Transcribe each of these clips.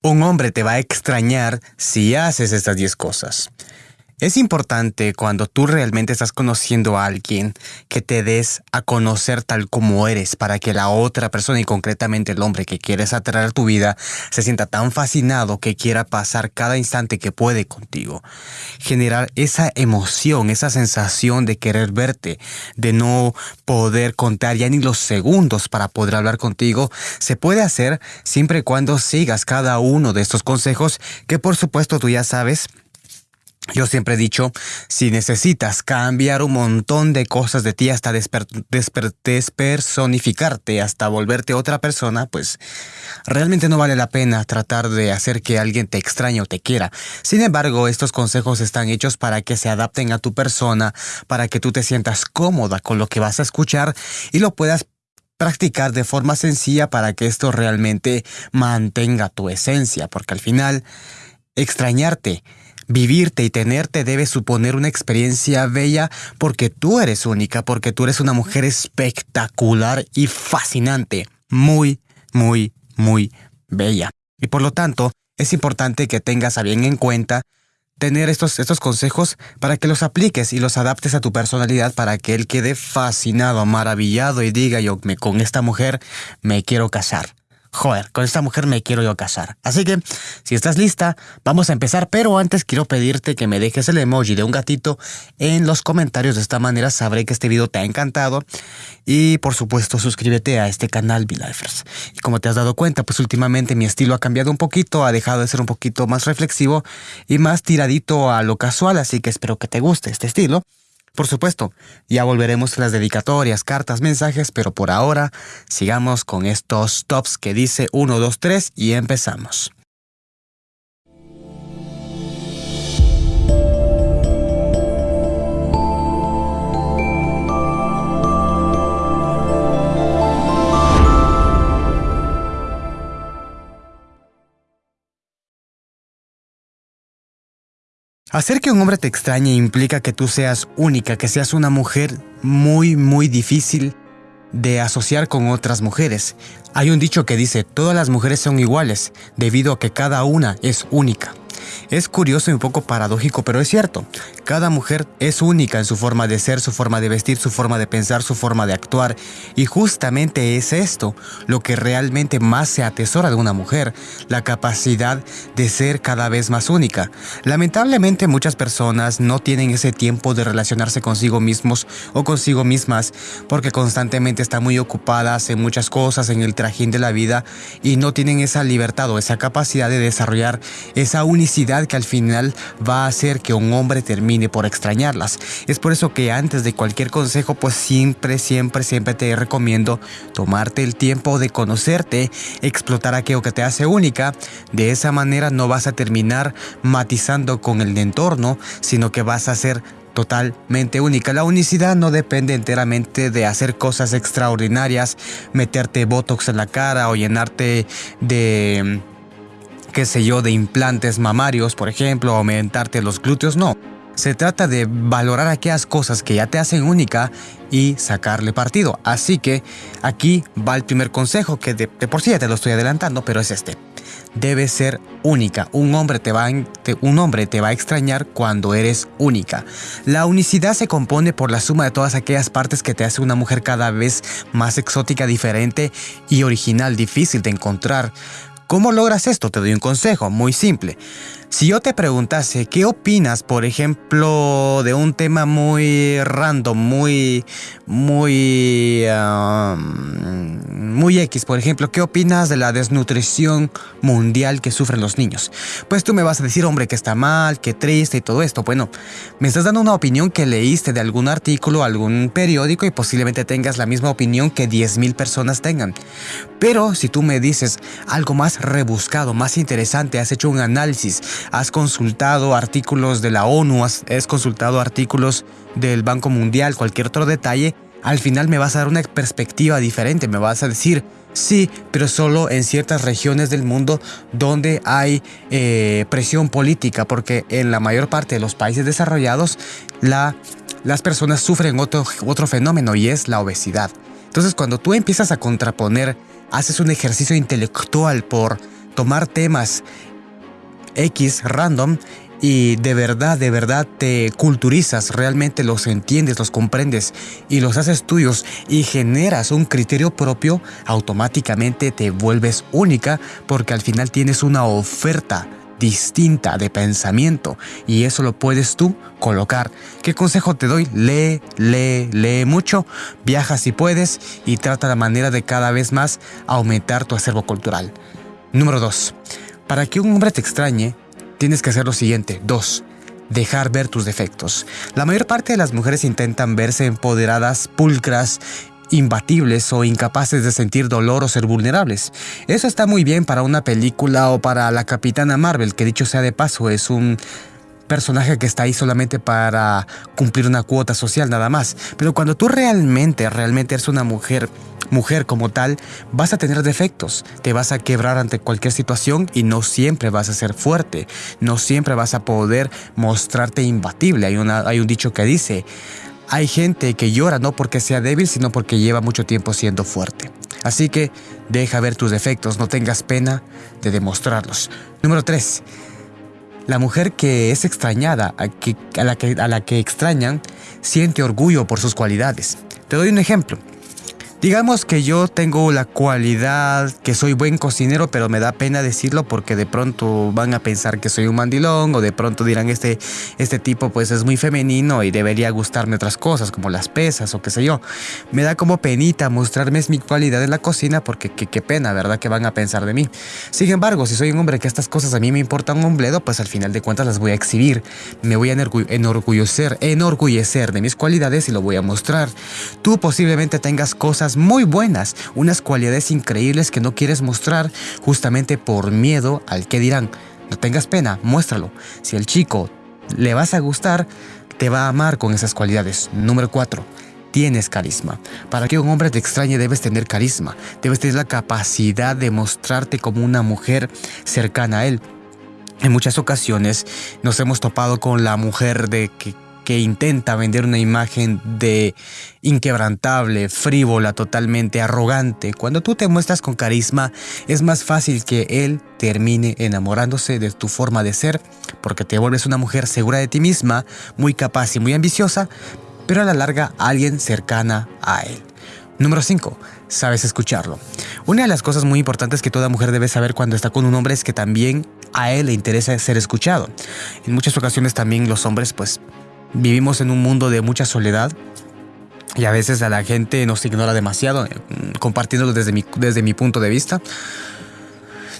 Un hombre te va a extrañar si haces estas 10 cosas. Es importante cuando tú realmente estás conociendo a alguien que te des a conocer tal como eres para que la otra persona y concretamente el hombre que quieres atraer a tu vida se sienta tan fascinado que quiera pasar cada instante que puede contigo. Generar esa emoción, esa sensación de querer verte, de no poder contar ya ni los segundos para poder hablar contigo, se puede hacer siempre y cuando sigas cada uno de estos consejos que por supuesto tú ya sabes yo siempre he dicho, si necesitas cambiar un montón de cosas de ti hasta despersonificarte, hasta volverte otra persona, pues realmente no vale la pena tratar de hacer que alguien te extrañe o te quiera. Sin embargo, estos consejos están hechos para que se adapten a tu persona, para que tú te sientas cómoda con lo que vas a escuchar y lo puedas practicar de forma sencilla para que esto realmente mantenga tu esencia, porque al final, extrañarte Vivirte y tenerte debe suponer una experiencia bella porque tú eres única, porque tú eres una mujer espectacular y fascinante. Muy, muy, muy bella. Y por lo tanto, es importante que tengas a bien en cuenta tener estos, estos consejos para que los apliques y los adaptes a tu personalidad para que él quede fascinado, maravillado y diga yo me, con esta mujer me quiero casar joder, con esta mujer me quiero yo casar. Así que, si estás lista, vamos a empezar, pero antes quiero pedirte que me dejes el emoji de un gatito en los comentarios. De esta manera sabré que este video te ha encantado. Y por supuesto, suscríbete a este canal, V-Lifers. Y como te has dado cuenta, pues últimamente mi estilo ha cambiado un poquito, ha dejado de ser un poquito más reflexivo y más tiradito a lo casual, así que espero que te guste este estilo. Por supuesto, ya volveremos a las dedicatorias, cartas, mensajes, pero por ahora sigamos con estos tops que dice 1, 2, 3 y empezamos. Hacer que un hombre te extrañe implica que tú seas única, que seas una mujer muy, muy difícil de asociar con otras mujeres. Hay un dicho que dice, todas las mujeres son iguales, debido a que cada una es única. Es curioso y un poco paradójico, pero es cierto. Cada mujer es única en su forma de ser, su forma de vestir, su forma de pensar, su forma de actuar. Y justamente es esto lo que realmente más se atesora de una mujer, la capacidad de ser cada vez más única. Lamentablemente muchas personas no tienen ese tiempo de relacionarse consigo mismos o consigo mismas porque constantemente están muy ocupadas en muchas cosas, en el trajín de la vida y no tienen esa libertad o esa capacidad de desarrollar esa unicidad que al final va a hacer que un hombre termine por extrañarlas. Es por eso que antes de cualquier consejo, pues siempre, siempre, siempre te recomiendo tomarte el tiempo de conocerte, explotar aquello que te hace única. De esa manera no vas a terminar matizando con el entorno, sino que vas a ser totalmente única. La unicidad no depende enteramente de hacer cosas extraordinarias, meterte botox en la cara o llenarte de qué sé yo, de implantes mamarios, por ejemplo, aumentarte los glúteos, no. Se trata de valorar aquellas cosas que ya te hacen única y sacarle partido. Así que aquí va el primer consejo que de, por sí ya te lo estoy adelantando, pero es este. Debe ser única. Un hombre te, va, un hombre te va a extrañar cuando eres única. La unicidad se compone por la suma de todas aquellas partes que te hace una mujer cada vez más exótica, diferente y original, difícil de encontrar. ¿Cómo logras esto? Te doy un consejo muy simple. Si yo te preguntase qué opinas, por ejemplo, de un tema muy random, muy, muy, muy X, por ejemplo, ¿qué opinas de la desnutrición mundial que sufren los niños? Pues tú me vas a decir, hombre, que está mal, que triste y todo esto. Bueno, me estás dando una opinión que leíste de algún artículo, algún periódico y posiblemente tengas la misma opinión que 10.000 personas tengan. Pero si tú me dices algo más rebuscado, más interesante, has hecho un análisis, has consultado artículos de la ONU, has, consultado artículos del Banco Mundial, cualquier otro detalle, al final me vas a dar una perspectiva diferente, me vas a decir, sí, pero solo en ciertas regiones del mundo donde hay eh, presión política, porque en la mayor parte de los países desarrollados la, las personas sufren otro, otro fenómeno y es la obesidad. Entonces cuando tú empiezas a contraponer, haces un ejercicio intelectual por tomar temas X random y de verdad, de verdad te culturizas, realmente los entiendes, los comprendes y los haces tuyos y generas un criterio propio, automáticamente te vuelves única porque al final tienes una oferta distinta de pensamiento y eso lo puedes tú colocar. ¿Qué consejo te doy? Lee, lee, lee mucho, viaja si puedes y trata la manera de cada vez más aumentar tu acervo cultural. Número 2. Para que un hombre te extrañe, tienes que hacer lo siguiente. 2 dejar ver tus defectos. La mayor parte de las mujeres intentan verse empoderadas, pulcras imbatibles o incapaces de sentir dolor o ser vulnerables. Eso está muy bien para una película o para la Capitana Marvel, que dicho sea de paso es un personaje que está ahí solamente para cumplir una cuota social nada más. Pero cuando tú realmente, realmente eres una mujer, mujer como tal, vas a tener defectos, te vas a quebrar ante cualquier situación y no siempre vas a ser fuerte, no siempre vas a poder mostrarte imbatible. Hay, una, hay un dicho que dice, hay gente que llora no porque sea débil, sino porque lleva mucho tiempo siendo fuerte. Así que deja ver tus defectos, no tengas pena de demostrarlos. Número 3. La mujer que es extrañada, a, la que, a la que extrañan, siente orgullo por sus cualidades. Te doy un ejemplo. Digamos que yo tengo la cualidad que soy buen cocinero, pero me da pena decirlo porque de pronto van a pensar que soy un mandilón o de pronto dirán este, este tipo pues es muy femenino y debería gustarme otras cosas como las pesas o qué sé yo. Me da como penita mostrarme mi cualidad en la cocina porque qué pena, ¿verdad? Que van a pensar de mí. Sin embargo, si soy un hombre que estas cosas a mí me importan un bledo, pues al final de cuentas las voy a exhibir. Me voy a enorgullecer, enorgullecer de mis cualidades y lo voy a mostrar. Tú posiblemente tengas cosas muy buenas, unas cualidades increíbles que no quieres mostrar justamente por miedo al que dirán. No tengas pena, muéstralo. Si el chico le vas a gustar, te va a amar con esas cualidades. Número 4 tienes carisma. Para que un hombre te extrañe debes tener carisma, debes tener la capacidad de mostrarte como una mujer cercana a él. En muchas ocasiones nos hemos topado con la mujer de que que intenta vender una imagen de inquebrantable, frívola, totalmente arrogante. Cuando tú te muestras con carisma, es más fácil que él termine enamorándose de tu forma de ser, porque te vuelves una mujer segura de ti misma, muy capaz y muy ambiciosa, pero a la larga alguien cercana a él. Número 5. Sabes escucharlo. Una de las cosas muy importantes que toda mujer debe saber cuando está con un hombre es que también a él le interesa ser escuchado. En muchas ocasiones también los hombres pues Vivimos en un mundo de mucha soledad y a veces a la gente nos ignora demasiado, eh, compartiéndolo desde mi, desde mi punto de vista.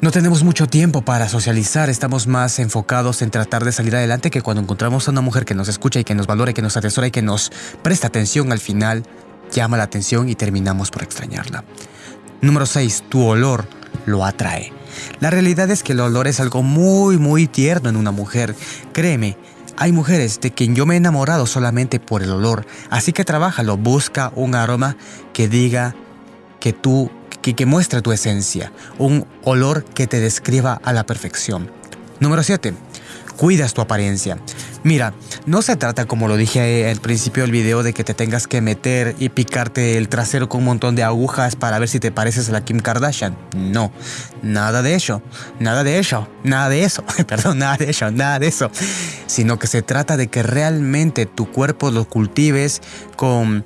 No tenemos mucho tiempo para socializar, estamos más enfocados en tratar de salir adelante que cuando encontramos a una mujer que nos escucha y que nos valora que nos atesora y que nos presta atención al final, llama la atención y terminamos por extrañarla. Número 6. Tu olor lo atrae. La realidad es que el olor es algo muy muy tierno en una mujer. Créeme, hay mujeres de quien yo me he enamorado solamente por el olor, así que trabájalo, busca un aroma que diga que tú, que, que muestre tu esencia, un olor que te describa a la perfección. Número 7 cuidas tu apariencia. Mira, no se trata, como lo dije al principio del video, de que te tengas que meter y picarte el trasero con un montón de agujas para ver si te pareces a la Kim Kardashian. No, nada de eso, nada de eso, nada de eso, perdón, nada de eso, nada de eso. Sino que se trata de que realmente tu cuerpo lo cultives con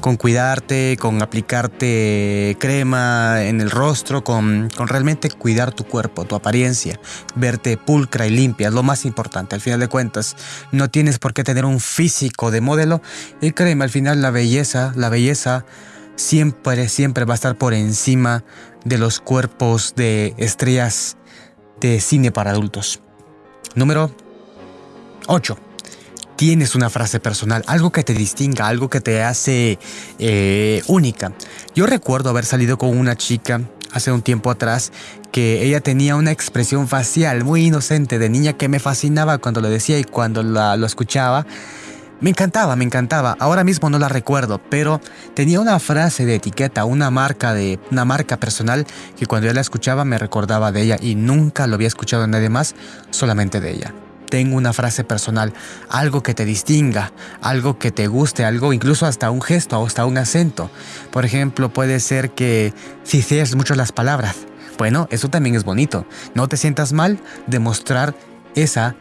con cuidarte, con aplicarte crema en el rostro, con, con, realmente cuidar tu cuerpo, tu apariencia, verte pulcra y limpia, es lo más importante. Al final de cuentas, no tienes por qué tener un físico de modelo y créeme, al final la belleza, la belleza siempre, siempre va a estar por encima de los cuerpos de estrellas de cine para adultos. Número 8 tienes una frase personal, algo que te distinga, algo que te hace eh, única. Yo recuerdo haber salido con una chica hace un tiempo atrás que ella tenía una expresión facial muy inocente de niña que me fascinaba cuando lo decía y cuando lo escuchaba. Me encantaba, me encantaba. Ahora mismo no la recuerdo, pero tenía una frase de etiqueta, una marca de una marca personal que cuando yo la escuchaba me recordaba de ella y nunca lo había escuchado nadie más, solamente de ella tengo una frase personal, algo que te distinga, algo que te guste, algo incluso hasta un gesto o hasta un acento. Por ejemplo, puede ser que si cierres mucho las palabras, Bueno, eso también es bonito. No te sientas mal de mostrar esa,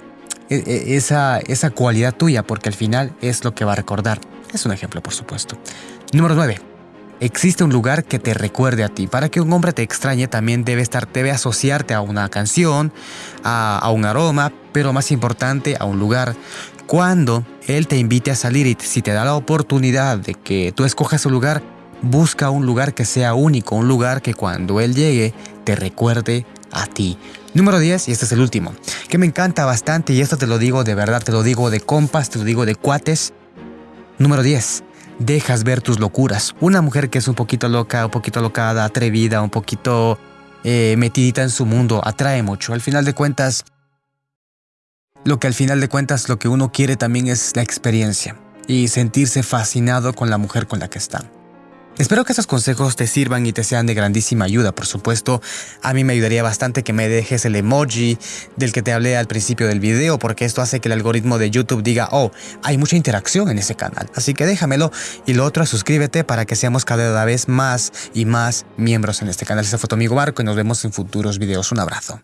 e, e, esa, esa cualidad tuya, porque al final es lo que va a recordar. Es un ejemplo, por supuesto. Número 9. Existe un lugar que te recuerde a ti. Para que un hombre te extrañe también debe estar, debe asociarte a una canción, a, a un aroma, pero más importante a un lugar. Cuando él te invite a salir y si te da la oportunidad de que tú escojas un lugar, busca un lugar que sea único, un lugar que cuando él llegue te recuerde a ti. Número 10, y este es el último, que me encanta bastante y esto te lo digo de verdad, te lo digo de compas, te lo digo de cuates. Número 10, dejas ver tus locuras. Una mujer que es un poquito loca, un poquito locada, atrevida, un poquito eh, metidita en su mundo, atrae mucho. Al final de cuentas, lo que al final de cuentas lo que uno quiere también es la experiencia y sentirse fascinado con la mujer con la que está. Espero que estos consejos te sirvan y te sean de grandísima ayuda, por supuesto. A mí me ayudaría bastante que me dejes el emoji del que te hablé al principio del video, porque esto hace que el algoritmo de YouTube diga, oh, hay mucha interacción en ese canal. Así que déjamelo. Y lo otro suscríbete para que seamos cada vez más y más miembros en este canal. Ese fue tu amigo Marco y nos vemos en futuros videos. Un abrazo.